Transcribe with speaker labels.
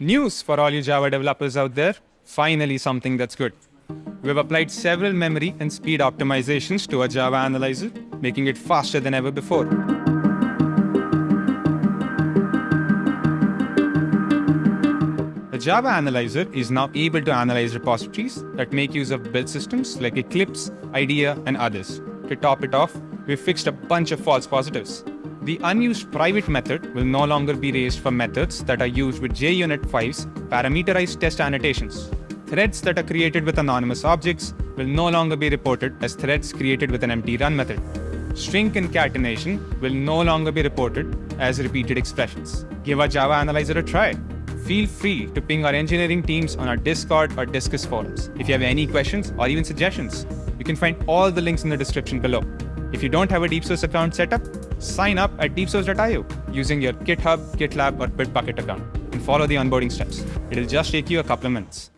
Speaker 1: News for all you Java developers out there. Finally, something that's good. We've applied several memory and speed optimizations to our Java Analyzer, making it faster than ever before. The Java Analyzer is now able to analyze repositories that make use of build systems like Eclipse, IDEA, and others. To top it off, we've fixed a bunch of false positives. The unused private method will no longer be raised for methods that are used with JUnit 5's parameterized test annotations. Threads that are created with anonymous objects will no longer be reported as threads created with an empty run method. String concatenation will no longer be reported as repeated expressions. Give our Java Analyzer a try. Feel free to ping our engineering teams on our Discord or Disqus forums. If you have any questions or even suggestions, you can find all the links in the description below. If you don't have a DeepSource account set up, sign up at deepsource.io using your GitHub, GitLab, or Bitbucket account and follow the onboarding steps. It'll just take you a couple of minutes.